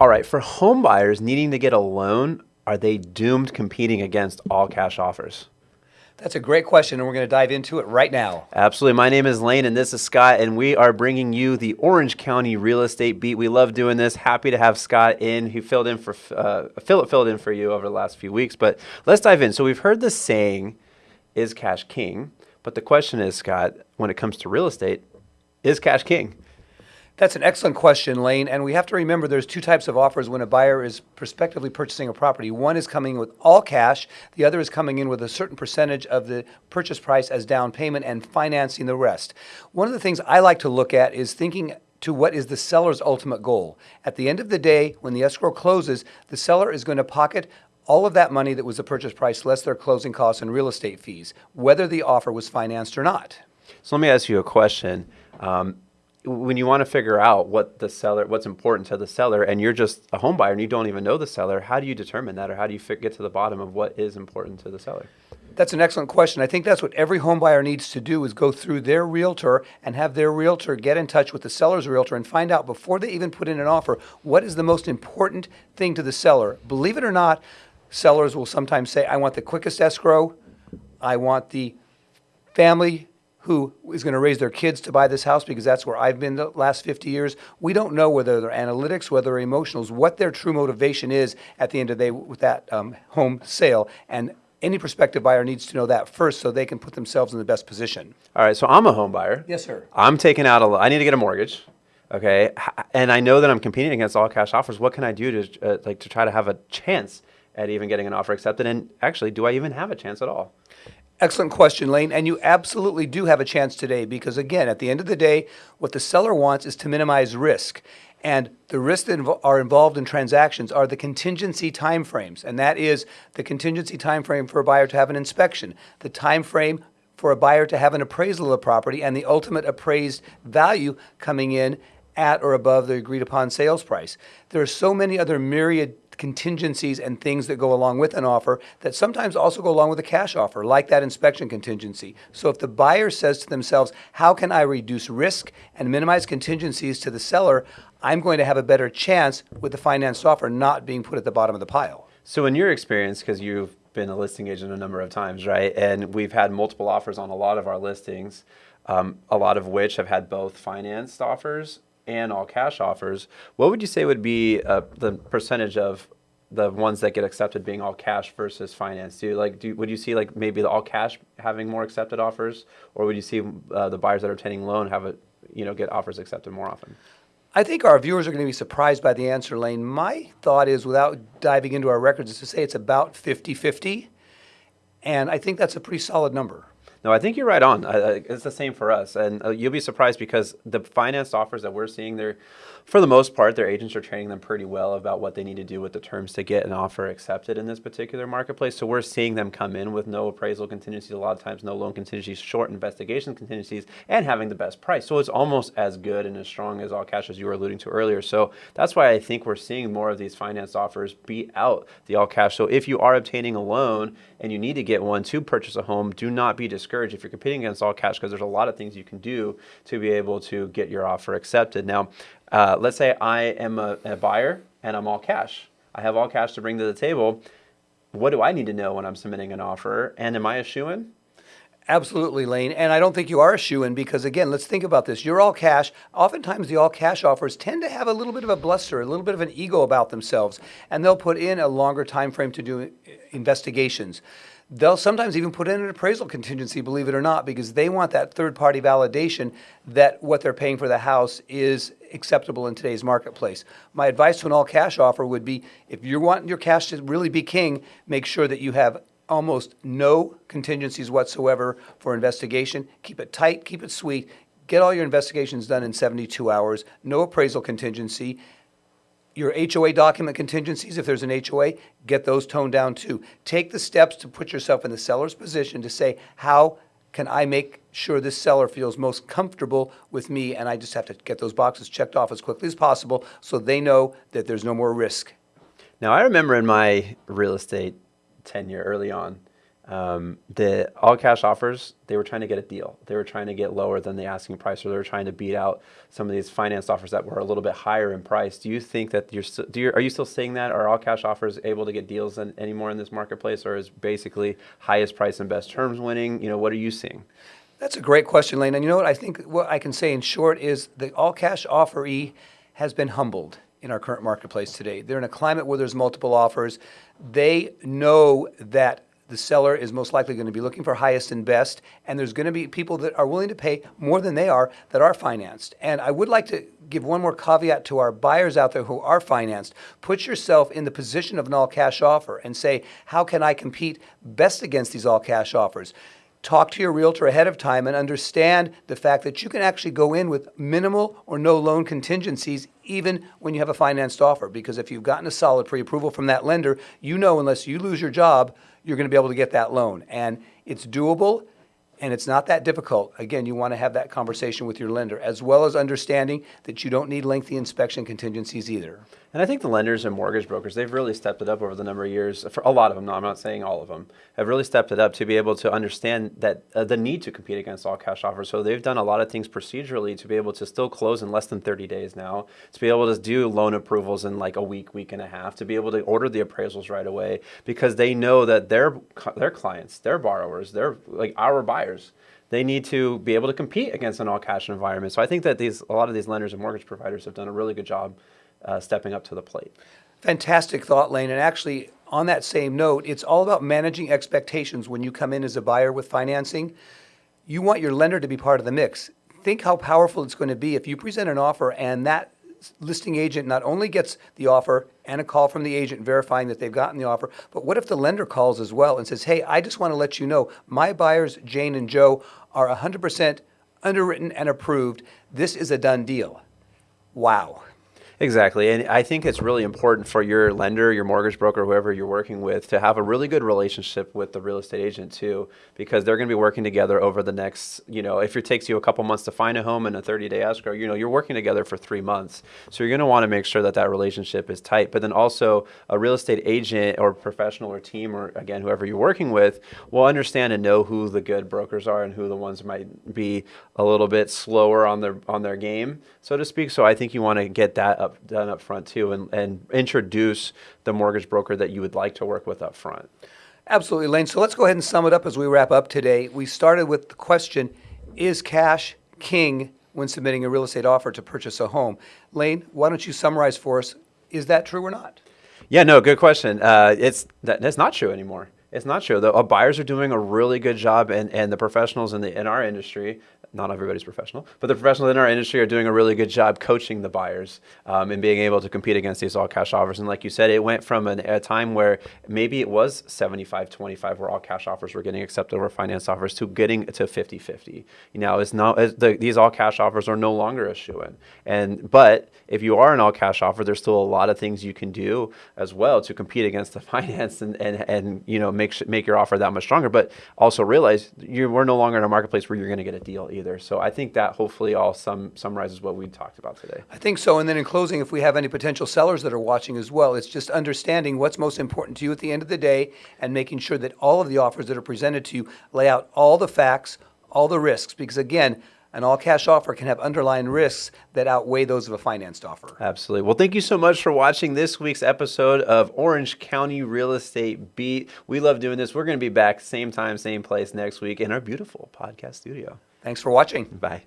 All right, for home buyers needing to get a loan, are they doomed competing against all cash offers? That's a great question, and we're going to dive into it right now. Absolutely. My name is Lane, and this is Scott, and we are bringing you the Orange County Real Estate Beat. We love doing this. Happy to have Scott in, who filled in for uh, Philip filled in for you over the last few weeks. But let's dive in. So we've heard the saying, "Is cash king?" But the question is, Scott, when it comes to real estate, is cash king? That's an excellent question, Lane. And we have to remember there's two types of offers when a buyer is prospectively purchasing a property. One is coming with all cash, the other is coming in with a certain percentage of the purchase price as down payment and financing the rest. One of the things I like to look at is thinking to what is the seller's ultimate goal. At the end of the day, when the escrow closes, the seller is going to pocket all of that money that was the purchase price less their closing costs and real estate fees, whether the offer was financed or not. So let me ask you a question. Um, when you want to figure out what the seller, what's important to the seller, and you're just a home buyer and you don't even know the seller, how do you determine that, or how do you get to the bottom of what is important to the seller? That's an excellent question. I think that's what every home buyer needs to do is go through their realtor and have their realtor get in touch with the seller's realtor and find out before they even put in an offer what is the most important thing to the seller. Believe it or not, sellers will sometimes say, I want the quickest escrow, I want the family who is going to raise their kids to buy this house because that's where I've been the last 50 years. We don't know whether they're analytics, whether they're emotionals, what their true motivation is at the end of the day with that um, home sale. And any prospective buyer needs to know that first so they can put themselves in the best position. All right, so I'm a home buyer. Yes, sir. I'm taking out a, I need to get a mortgage. Okay, and I know that I'm competing against all cash offers. What can I do to uh, like to try to have a chance at even getting an offer accepted? And actually, do I even have a chance at all? Excellent question, Lane. And you absolutely do have a chance today because, again, at the end of the day, what the seller wants is to minimize risk. And the risks that are involved in transactions are the contingency timeframes. And that is the contingency timeframe for a buyer to have an inspection, the timeframe for a buyer to have an appraisal of the property, and the ultimate appraised value coming in at or above the agreed upon sales price. There are so many other myriad contingencies and things that go along with an offer that sometimes also go along with a cash offer, like that inspection contingency. So if the buyer says to themselves, how can I reduce risk and minimize contingencies to the seller, I'm going to have a better chance with the financed offer not being put at the bottom of the pile. So in your experience, because you've been a listing agent a number of times, right? And we've had multiple offers on a lot of our listings, um, a lot of which have had both financed offers and all cash offers, what would you say would be uh, the percentage of the ones that get accepted being all cash versus finance? Do you, like do would you see like maybe the all cash having more accepted offers, or would you see uh, the buyers that are obtaining loan have it you know get offers accepted more often? I think our viewers are going to be surprised by the answer, Lane. My thought is, without diving into our records, is to say it's about 50 50. And I think that's a pretty solid number. No, I think you're right on. It's the same for us, and uh, you'll be surprised because the financed offers that we're seeing, they're, for the most part, their agents are training them pretty well about what they need to do with the terms to get an offer accepted in this particular marketplace. So we're seeing them come in with no appraisal contingencies, a lot of times no loan contingencies, short investigation contingencies, and having the best price. So it's almost as good and as strong as all cash as you were alluding to earlier. So that's why I think we're seeing more of these financed offers beat out the all cash. So if you are obtaining a loan and you need to get one to purchase a home, do not be discouraged discouraged if you're competing against all cash because there's a lot of things you can do to be able to get your offer accepted. Now, uh, let's say I am a, a buyer and I'm all cash. I have all cash to bring to the table. What do I need to know when I'm submitting an offer? And am I a shoo-in? Absolutely, Lane. And I don't think you are a shoo in because, again, let's think about this. You're all cash. Oftentimes, the all cash offers tend to have a little bit of a bluster, a little bit of an ego about themselves, and they'll put in a longer time frame to do investigations. They'll sometimes even put in an appraisal contingency, believe it or not, because they want that third party validation that what they're paying for the house is acceptable in today's marketplace. My advice to an all cash offer would be if you're wanting your cash to really be king, make sure that you have almost no contingencies whatsoever for investigation. Keep it tight, keep it sweet. Get all your investigations done in 72 hours, no appraisal contingency your HOA document contingencies, if there's an HOA, get those toned down too. Take the steps to put yourself in the seller's position to say, how can I make sure this seller feels most comfortable with me? And I just have to get those boxes checked off as quickly as possible so they know that there's no more risk. Now, I remember in my real estate tenure early on, um, the all cash offers, they were trying to get a deal. They were trying to get lower than the asking price, or they were trying to beat out some of these finance offers that were a little bit higher in price. Do you think that you're do you, are you still seeing that? Are all cash offers able to get deals in, anymore in this marketplace, or is basically highest price and best terms winning? You know, what are you seeing? That's a great question, Lane. And you know what? I think what I can say in short is the all cash offeree has been humbled in our current marketplace today. They're in a climate where there's multiple offers. They know that the seller is most likely going to be looking for highest and best, and there's going to be people that are willing to pay more than they are that are financed. And I would like to give one more caveat to our buyers out there who are financed. Put yourself in the position of an all cash offer and say, how can I compete best against these all cash offers? talk to your realtor ahead of time and understand the fact that you can actually go in with minimal or no loan contingencies even when you have a financed offer. Because if you've gotten a solid pre approval from that lender, you know unless you lose your job, you're going to be able to get that loan. And it's doable and it's not that difficult. Again, you want to have that conversation with your lender, as well as understanding that you don't need lengthy inspection contingencies either. And I think the lenders and mortgage brokers, they've really stepped it up over the number of years. For a lot of them, no, I'm not saying all of them, have really stepped it up to be able to understand that uh, the need to compete against all cash offers. So they've done a lot of things procedurally to be able to still close in less than 30 days now, to be able to do loan approvals in like a week, week and a half, to be able to order the appraisals right away because they know that their their clients, their borrowers, they're like our buyers they need to be able to compete against an all cash environment. So I think that these a lot of these lenders and mortgage providers have done a really good job uh, stepping up to the plate. Fantastic thought, Lane. And actually, on that same note, it's all about managing expectations when you come in as a buyer with financing. You want your lender to be part of the mix. Think how powerful it's going to be if you present an offer and that listing agent not only gets the offer and a call from the agent verifying that they've gotten the offer, but what if the lender calls as well and says, Hey, I just want to let you know my buyers, Jane and Joe, are 100% underwritten and approved. This is a done deal. Wow. Exactly. And I think it's really important for your lender, your mortgage broker, whoever you're working with, to have a really good relationship with the real estate agent too, because they're going to be working together over the next, you know, if it takes you a couple months to find a home and a 30 day escrow, you know, you're working together for three months. So you're going to want to make sure that that relationship is tight. But then also a real estate agent or professional or team or again, whoever you're working with will understand and know who the good brokers are and who the ones might be a little bit slower on their, on their game, so to speak. So I think you want to get that up up done up front too and, and introduce the mortgage broker that you would like to work with up front. Absolutely, Lane. So let's go ahead and sum it up as we wrap up today. We started with the question Is cash king when submitting a real estate offer to purchase a home? Lane, why don't you summarize for us? Is that true or not? Yeah, no, good question. Uh, it's that, that's not true anymore. It's not true. The uh, buyers are doing a really good job, and, and the professionals in the in our industry not everybody's professional, but the professionals in our industry are doing a really good job coaching the buyers um, and being able to compete against these all cash offers. And like you said, it went from an, a time where maybe it was 75 25 where all cash offers were getting accepted over finance offers to getting to 50 50. You know, it's not, it's the, these all cash offers are no longer a shoo in. And, but if you are an all cash offer, there's still a lot of things you can do as well to compete against the finance and, and, and you know, make, make your offer that much stronger. But also realize you, we're no longer in a marketplace where you're going to get a deal either either. So I think that hopefully all sum, summarizes what we talked about today. I think so. And then in closing, if we have any potential sellers that are watching as well, it's just understanding what's most important to you at the end of the day and making sure that all of the offers that are presented to you lay out all the facts, all the risks. Because again, an all cash offer can have underlying risks that outweigh those of a financed offer. Absolutely. Well, thank you so much for watching this week's episode of Orange County Real Estate Beat. We love doing this. We're going to be back same time, same place next week in our beautiful podcast studio. Thanks for watching. Bye.